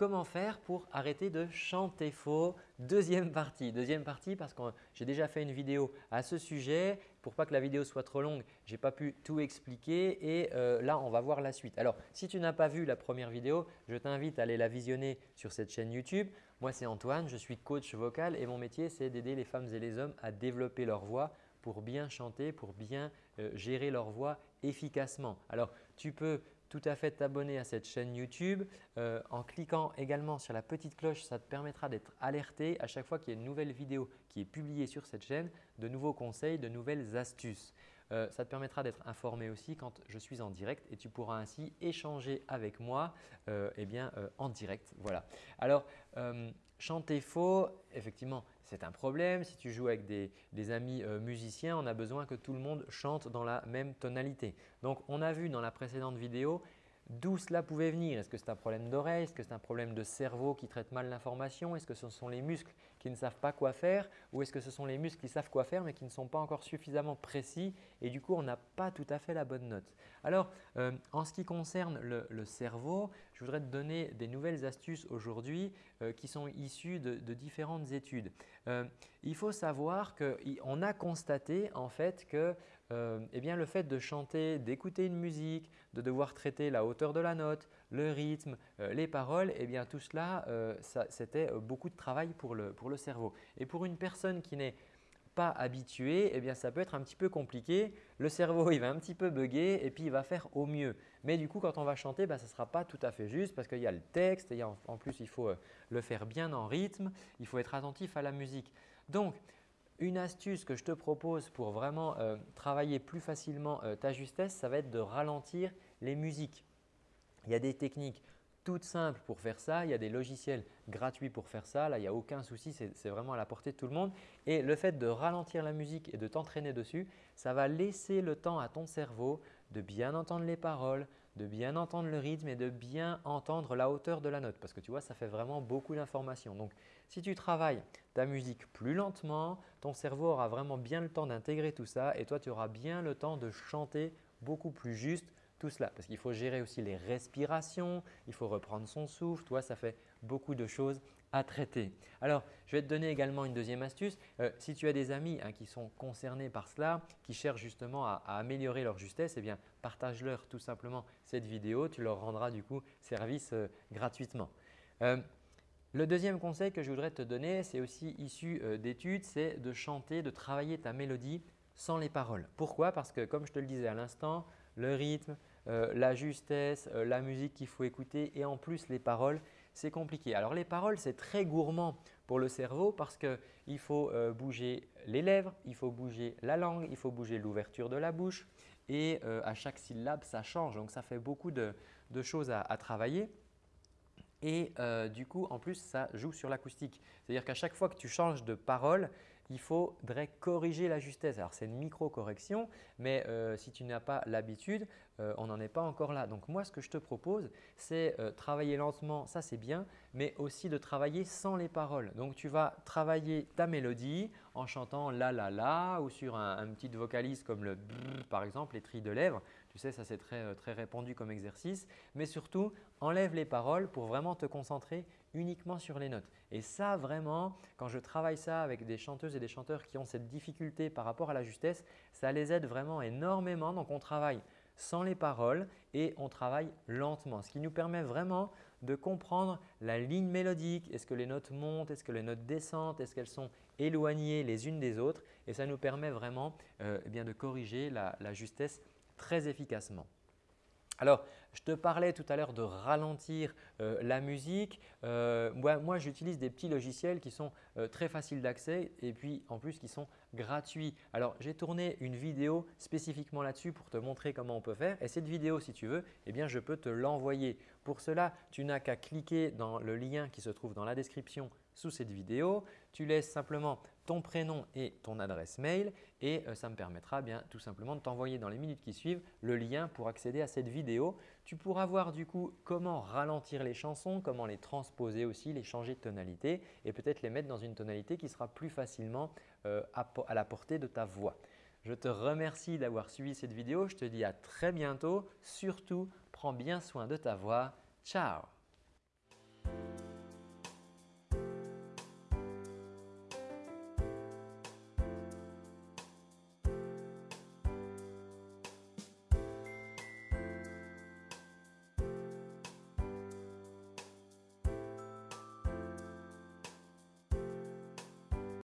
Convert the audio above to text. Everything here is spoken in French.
comment faire pour arrêter de chanter faux Deuxième partie, deuxième partie parce que j'ai déjà fait une vidéo à ce sujet. Pour pas que la vidéo soit trop longue, je n'ai pas pu tout expliquer et euh, là, on va voir la suite. Alors, si tu n'as pas vu la première vidéo, je t'invite à aller la visionner sur cette chaîne YouTube. Moi, c'est Antoine, je suis coach vocal et mon métier, c'est d'aider les femmes et les hommes à développer leur voix pour bien chanter, pour bien euh, gérer leur voix efficacement. Alors, tu peux tout à fait t'abonner à cette chaîne YouTube. Euh, en cliquant également sur la petite cloche, ça te permettra d'être alerté à chaque fois qu'il y a une nouvelle vidéo qui est publiée sur cette chaîne, de nouveaux conseils, de nouvelles astuces. Euh, ça te permettra d'être informé aussi quand je suis en direct et tu pourras ainsi échanger avec moi euh, eh bien, en direct. Voilà. Alors, chanter faux, effectivement, c'est un problème. Si tu joues avec des, amis euh, musiciens, on a besoin que tout le monde chante dans la même tonalité. Donc, on a vu dans la précédente vidéo D'où cela pouvait venir Est-ce que c'est un problème d'oreille? Est-ce que c'est un problème de cerveau qui traite mal l'information? Est-ce que ce sont les muscles qui ne savent pas quoi faire? Ou est-ce que ce sont les muscles qui savent quoi faire mais qui ne sont pas encore suffisamment précis et du coup on n'a pas tout à fait la bonne note Alors euh, en ce qui concerne le, cerveau, je voudrais te donner des nouvelles astuces aujourd'hui euh, qui sont issues de, différentes études. Euh, il faut savoir qu'on a constaté en fait que eh bien, le fait de chanter, d'écouter une musique, de devoir traiter la hauteur de la note, le rythme, les paroles, eh bien, tout cela, c'était beaucoup de travail pour le, pour le, cerveau. Et pour une personne qui n'est pas habituée, eh bien, ça peut être un petit peu compliqué. Le cerveau il va un petit peu bugger et puis il va faire au mieux. Mais du coup, quand on va chanter, bah, ça ne sera pas tout à fait juste parce qu'il y a le texte, et en plus il faut le faire bien en rythme, il faut être attentif à la musique. Donc, une astuce que je te propose pour vraiment euh, travailler plus facilement euh, ta justesse, ça va être de ralentir les musiques. Il y a des techniques toutes simples pour faire ça. Il y a des logiciels gratuits pour faire ça. Là, il n'y a aucun souci, c'est vraiment à la portée de tout le monde. Et le fait de ralentir la musique et de t'entraîner dessus, ça va laisser le temps à ton cerveau de bien entendre les paroles, de bien entendre le rythme et de bien entendre la hauteur de la note parce que tu vois, ça fait vraiment beaucoup d'informations. Donc, si tu travailles ta musique plus lentement, ton cerveau aura vraiment bien le temps d'intégrer tout ça et toi, tu auras bien le temps de chanter beaucoup plus juste tout cela parce qu'il faut gérer aussi les respirations, il faut reprendre son souffle, toi ça fait beaucoup de choses à traiter. Alors, je vais te donner également une deuxième astuce. Euh, si tu as des amis hein, qui sont concernés par cela, qui cherchent justement à, améliorer leur justesse, eh bien, partage-leur tout simplement cette vidéo. Tu leur rendras du coup service euh, gratuitement. Euh, le deuxième conseil que je voudrais te donner, c'est aussi issu d'études, c'est de chanter, de travailler ta mélodie sans les paroles. Pourquoi? Parce que comme je te le disais à l'instant, le rythme, euh, la justesse, euh, la musique qu'il faut écouter et en plus les paroles, c'est compliqué. Alors les paroles, c'est très gourmand pour le cerveau parce qu'il faut euh, bouger les lèvres, il faut bouger la langue, il faut bouger l'ouverture de la bouche et à chaque syllabe, ça change. Donc ça fait beaucoup de, choses à, travailler. Et du coup, en plus, ça joue sur l'acoustique. C'est-à-dire qu'à chaque fois que tu changes de parole, il faudrait corriger la justesse. Alors, c'est une micro-correction, mais si tu n'as pas l'habitude, euh, on n'en est pas encore là. Donc, moi, ce que je te propose, c'est euh, travailler lentement, ça c'est bien, mais aussi de travailler sans les paroles. Donc, tu vas travailler ta mélodie en chantant la la la ou sur un, petit vocalise comme le par exemple, les trilles de lèvres. Tu sais, ça c'est très, très répandu comme exercice. Mais surtout, enlève les paroles pour vraiment te concentrer uniquement sur les notes. Et ça vraiment, quand je travaille ça avec des chanteuses et des chanteurs qui ont cette difficulté par rapport à la justesse, ça les aide vraiment énormément. Donc on travaille sans les paroles et on travaille lentement, ce qui nous permet vraiment de comprendre la ligne mélodique. Est-ce que les notes montent? Est-ce que les notes descendent? Est-ce qu'elles sont éloignées les unes des autres? Et ça nous permet vraiment euh, eh de corriger la justesse très efficacement. Alors, je te parlais tout à l'heure de ralentir euh, la musique. Euh, moi, j'utilise des petits logiciels qui sont euh, très faciles d'accès et puis en plus qui sont gratuits. Alors, j'ai tourné une vidéo spécifiquement là-dessus pour te montrer comment on peut faire. Et cette vidéo, si tu veux, eh bien, je peux te l'envoyer. Pour cela, tu n'as qu'à cliquer dans le lien qui se trouve dans la description sous cette vidéo. Tu laisses simplement ton prénom et ton adresse mail et euh, ça me permettra bien tout simplement de t'envoyer dans les minutes qui suivent le lien pour accéder à cette vidéo. Tu pourras voir du coup comment ralentir les chansons, comment les transposer aussi, les changer de tonalité et peut-être les mettre dans une tonalité qui sera plus facilement euh, à la portée de ta voix. Je te remercie d'avoir suivi cette vidéo. Je te dis à très bientôt. Surtout, prends bien soin de ta voix. Ciao